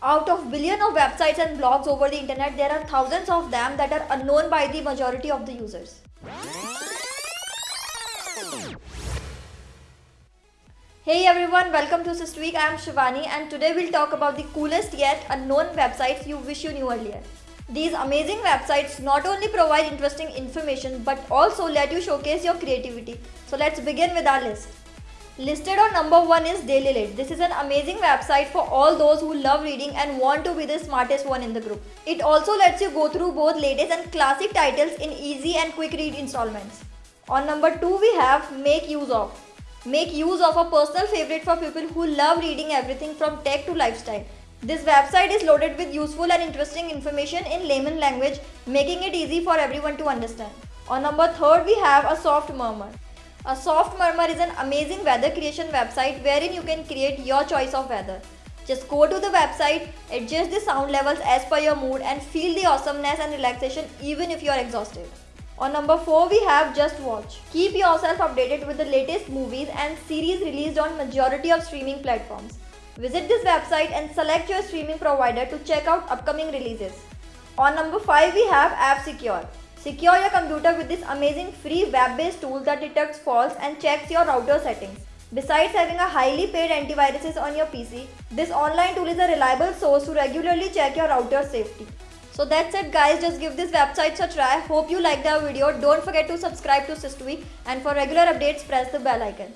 Out of billion of websites and blogs over the internet, there are thousands of them that are unknown by the majority of the users. Hey everyone, welcome to Systweak. I am Shivani and today we'll talk about the coolest yet unknown websites you wish you knew earlier. These amazing websites not only provide interesting information but also let you showcase your creativity. So let's begin with our list. Listed on number 1 is Daily DailyLit. This is an amazing website for all those who love reading and want to be the smartest one in the group. It also lets you go through both latest and classic titles in easy and quick read installments. On number 2 we have Make Use Of. Make use of a personal favorite for people who love reading everything from tech to lifestyle. This website is loaded with useful and interesting information in layman language, making it easy for everyone to understand. On number 3 we have a Soft Murmur. A Soft Murmur is an amazing weather creation website wherein you can create your choice of weather. Just go to the website, adjust the sound levels as per your mood and feel the awesomeness and relaxation even if you are exhausted. On number 4 we have Just Watch. Keep yourself updated with the latest movies and series released on majority of streaming platforms. Visit this website and select your streaming provider to check out upcoming releases. On number 5 we have F-Secure. Secure your computer with this amazing free web-based tool that detects faults and checks your router settings. Besides having a highly paid antiviruses on your PC, this online tool is a reliable source to regularly check your router safety. So that's it guys, just give this website a try. Hope you liked our video. Don't forget to subscribe to Systweak and for regular updates press the bell icon.